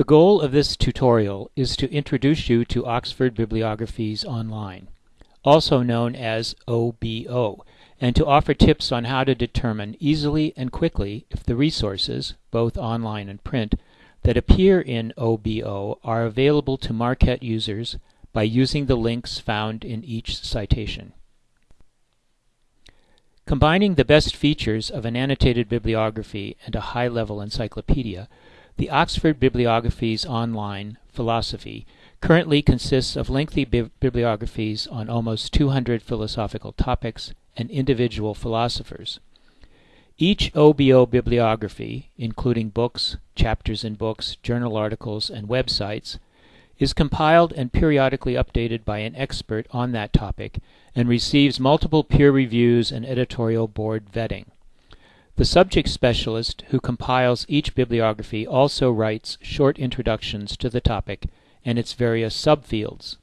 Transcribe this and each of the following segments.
The goal of this tutorial is to introduce you to Oxford Bibliographies Online, also known as OBO, and to offer tips on how to determine easily and quickly if the resources, both online and print, that appear in OBO are available to Marquette users by using the links found in each citation. Combining the best features of an annotated bibliography and a high-level encyclopedia, the Oxford Bibliographies Online Philosophy currently consists of lengthy bi bibliographies on almost 200 philosophical topics and individual philosophers. Each OBO bibliography, including books, chapters in books, journal articles, and websites, is compiled and periodically updated by an expert on that topic and receives multiple peer reviews and editorial board vetting. The subject specialist who compiles each bibliography also writes short introductions to the topic and its various subfields.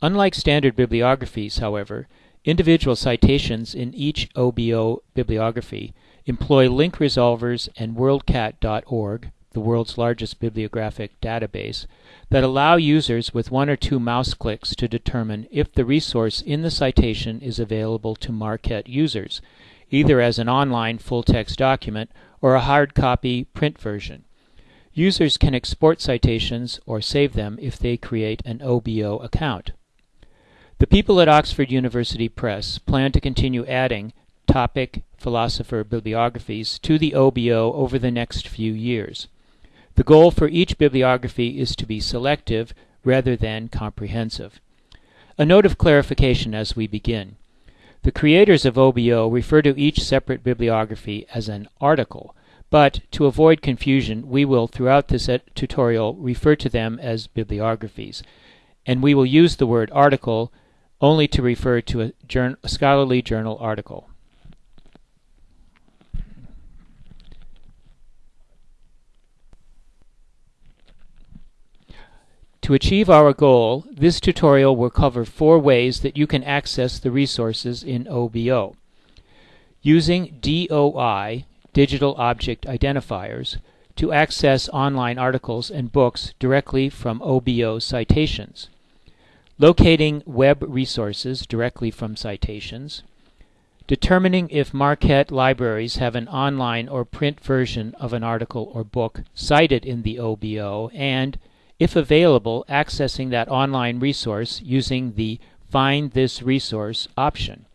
Unlike standard bibliographies, however, individual citations in each OBO bibliography employ link resolvers and WorldCat.org, the world's largest bibliographic database, that allow users with one or two mouse clicks to determine if the resource in the citation is available to Marquette users, either as an online full-text document or a hard copy print version. Users can export citations or save them if they create an OBO account. The people at Oxford University Press plan to continue adding topic philosopher bibliographies to the OBO over the next few years. The goal for each bibliography is to be selective rather than comprehensive. A note of clarification as we begin. The creators of OBO refer to each separate bibliography as an article, but to avoid confusion, we will throughout this tutorial refer to them as bibliographies, and we will use the word article only to refer to a, a scholarly journal article. To achieve our goal, this tutorial will cover four ways that you can access the resources in OBO. Using DOI, Digital Object Identifiers, to access online articles and books directly from OBO citations. Locating web resources directly from citations. Determining if Marquette libraries have an online or print version of an article or book cited in the OBO, and if available, accessing that online resource using the Find This Resource option.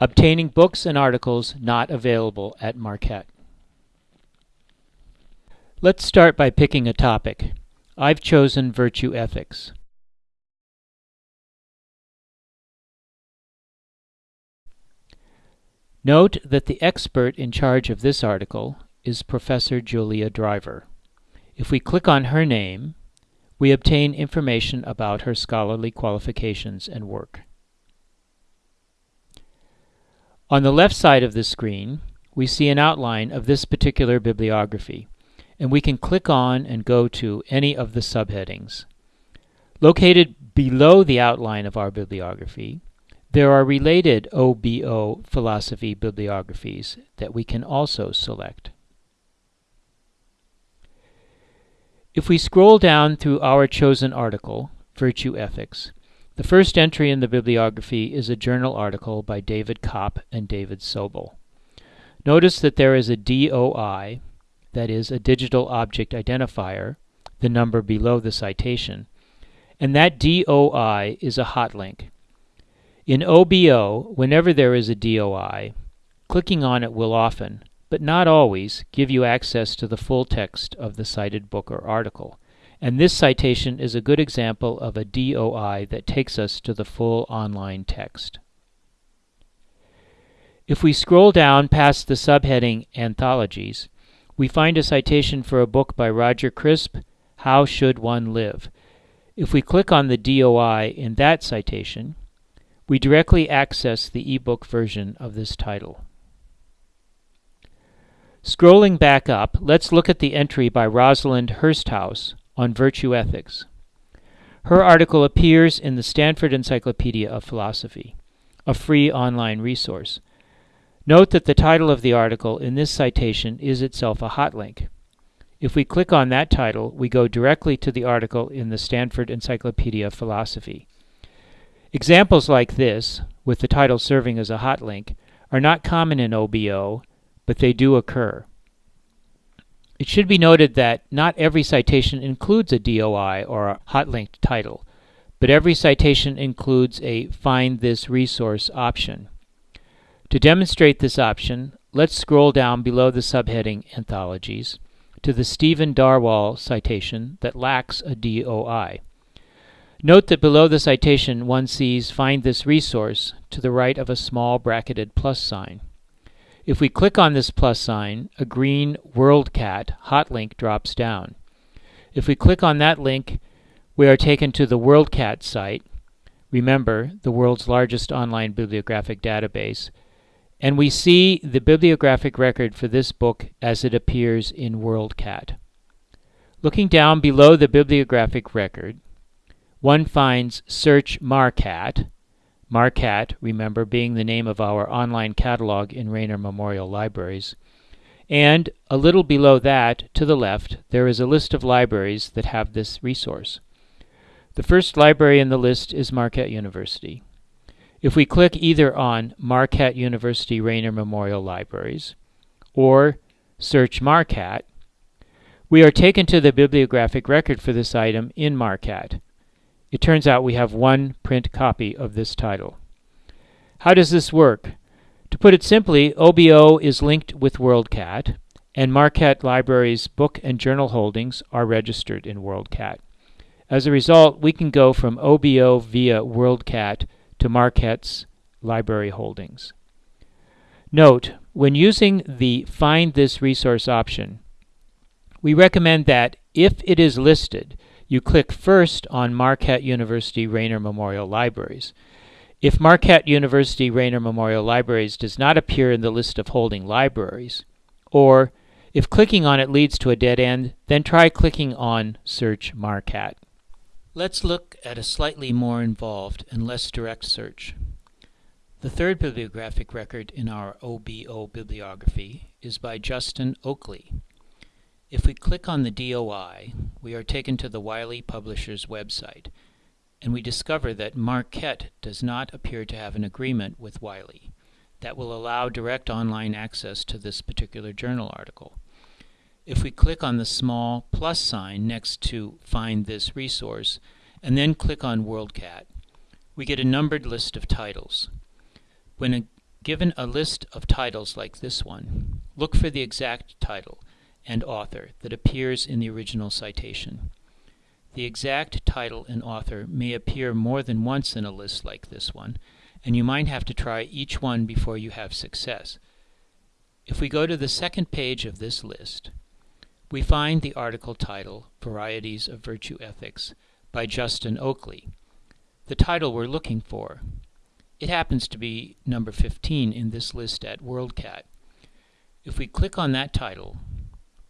Obtaining books and articles not available at Marquette. Let's start by picking a topic. I've chosen Virtue Ethics. Note that the expert in charge of this article is Professor Julia Driver. If we click on her name, we obtain information about her scholarly qualifications and work. On the left side of the screen, we see an outline of this particular bibliography, and we can click on and go to any of the subheadings. Located below the outline of our bibliography, there are related OBO philosophy bibliographies that we can also select. If we scroll down through our chosen article, Virtue Ethics, the first entry in the bibliography is a journal article by David Copp and David Sobel. Notice that there is a DOI, that is, a digital object identifier, the number below the citation, and that DOI is a hot link. In OBO, whenever there is a DOI, clicking on it will often, but not always, give you access to the full text of the cited book or article. And this citation is a good example of a DOI that takes us to the full online text. If we scroll down past the subheading Anthologies, we find a citation for a book by Roger Crisp, How Should One Live? If we click on the DOI in that citation, we directly access the ebook version of this title. Scrolling back up, let's look at the entry by Rosalind Hursthouse on virtue ethics. Her article appears in the Stanford Encyclopedia of Philosophy, a free online resource. Note that the title of the article in this citation is itself a hot link. If we click on that title, we go directly to the article in the Stanford Encyclopedia of Philosophy. Examples like this, with the title serving as a hot link, are not common in OBO, but they do occur. It should be noted that not every citation includes a DOI or a hot linked title, but every citation includes a Find This Resource option. To demonstrate this option, let's scroll down below the subheading Anthologies to the Stephen Darwall citation that lacks a DOI. Note that below the citation one sees Find This Resource to the right of a small bracketed plus sign. If we click on this plus sign, a green WorldCat hot link drops down. If we click on that link, we are taken to the WorldCat site, remember, the world's largest online bibliographic database, and we see the bibliographic record for this book as it appears in WorldCat. Looking down below the bibliographic record, one finds Search MarqCat, MarqCat, remember, being the name of our online catalog in Raynor Memorial Libraries, and a little below that, to the left, there is a list of libraries that have this resource. The first library in the list is Marquette University. If we click either on Marquette University Raynor Memorial Libraries or search MarqCat, we are taken to the bibliographic record for this item in MarqCat. It turns out we have one print copy of this title. How does this work? To put it simply, OBO is linked with WorldCat, and Marquette Library's book and journal holdings are registered in WorldCat. As a result, we can go from OBO via WorldCat to Marquette's library holdings. Note, when using the Find This Resource option, we recommend that if it is listed, you click first on Marquette University Raynor Memorial Libraries. If Marquette University Raynor Memorial Libraries does not appear in the list of holding libraries, or if clicking on it leads to a dead end, then try clicking on Search Marquette. Let's look at a slightly more involved and less direct search. The third bibliographic record in our OBO bibliography is by Justin Oakley. If we click on the DOI, we are taken to the Wiley Publishers website, and we discover that Marquette does not appear to have an agreement with Wiley that will allow direct online access to this particular journal article. If we click on the small plus sign next to Find This Resource, and then click on WorldCat, we get a numbered list of titles. When a, given a list of titles like this one, look for the exact title and author that appears in the original citation. The exact title and author may appear more than once in a list like this one, and you might have to try each one before you have success. If we go to the second page of this list, we find the article title, Varieties of Virtue Ethics, by Justin Oakley, the title we're looking for. It happens to be number 15 in this list at WorldCat. If we click on that title,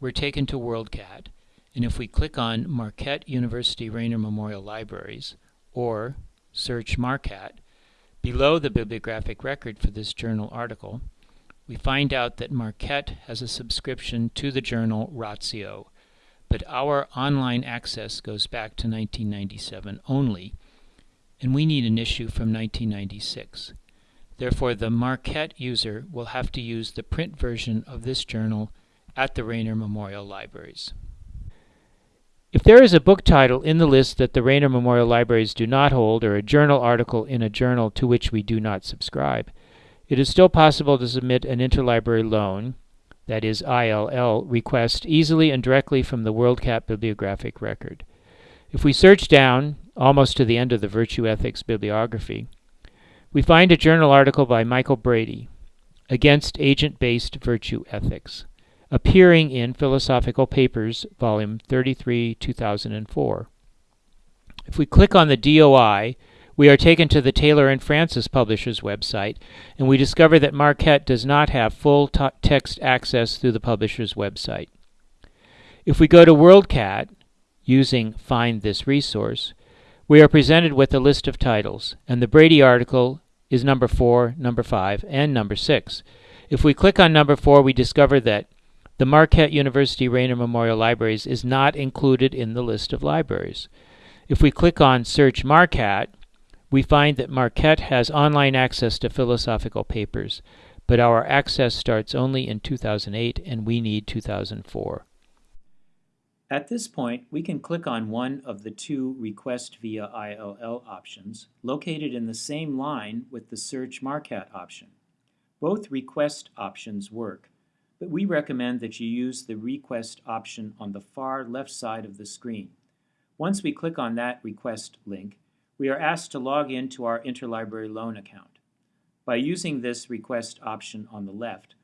we're taken to WorldCat, and if we click on Marquette University Raynor Memorial Libraries, or search Marquette, below the bibliographic record for this journal article, we find out that Marquette has a subscription to the journal Ratio, but our online access goes back to 1997 only, and we need an issue from 1996. Therefore, the Marquette user will have to use the print version of this journal at the Raynor Memorial Libraries. If there is a book title in the list that the Raynor Memorial Libraries do not hold, or a journal article in a journal to which we do not subscribe, it is still possible to submit an interlibrary loan, that is ILL, request easily and directly from the WorldCat bibliographic record. If we search down, almost to the end of the Virtue Ethics bibliography, we find a journal article by Michael Brady, Against Agent-Based Virtue Ethics appearing in Philosophical Papers, Volume 33, 2004. If we click on the DOI, we are taken to the Taylor and Francis Publishers website, and we discover that Marquette does not have full text access through the publisher's website. If we go to WorldCat, using Find This Resource, we are presented with a list of titles, and the Brady article is number 4, number 5, and number 6. If we click on number 4, we discover that the Marquette University Raynor Memorial Libraries is not included in the list of libraries. If we click on Search Marquette, we find that Marquette has online access to philosophical papers, but our access starts only in 2008 and we need 2004. At this point, we can click on one of the two Request via ILL options located in the same line with the Search Marquette option. Both request options work, but we recommend that you use the request option on the far left side of the screen. Once we click on that request link, we are asked to log in to our interlibrary loan account. By using this request option on the left,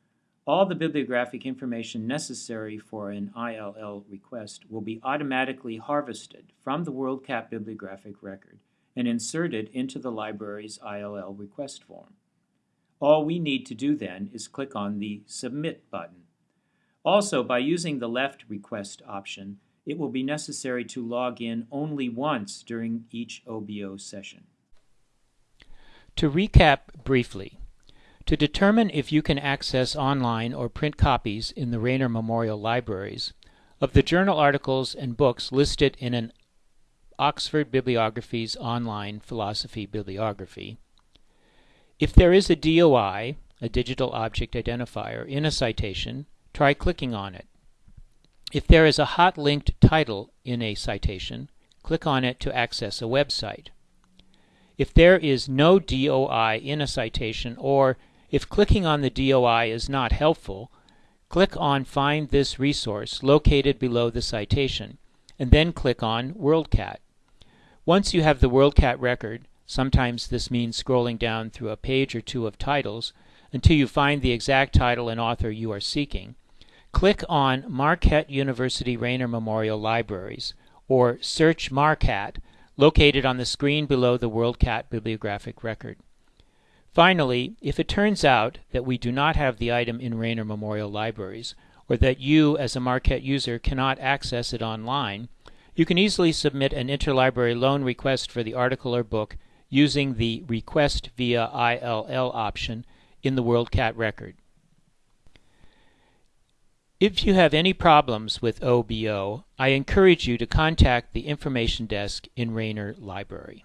all the bibliographic information necessary for an ILL request will be automatically harvested from the WorldCat bibliographic record and inserted into the library's ILL request form. All we need to do then is click on the Submit button. Also, by using the left request option, it will be necessary to log in only once during each OBO session. To recap briefly, to determine if you can access online or print copies in the Raynor Memorial Libraries of the journal articles and books listed in an Oxford Bibliographies online philosophy bibliography, if there is a DOI, a digital object identifier, in a citation, try clicking on it. If there is a hot linked title in a citation, click on it to access a website. If there is no DOI in a citation or if clicking on the DOI is not helpful, click on Find this resource located below the citation, and then click on WorldCat. Once you have the WorldCat record, sometimes this means scrolling down through a page or two of titles until you find the exact title and author you are seeking, click on Marquette University Raynor Memorial Libraries, or search Marquette, located on the screen below the WorldCat bibliographic record. Finally, if it turns out that we do not have the item in Raynor Memorial Libraries, or that you as a Marquette user cannot access it online, you can easily submit an interlibrary loan request for the article or book using the Request via ILL option in the WorldCat record. If you have any problems with OBO, I encourage you to contact the information desk in Raynor Library.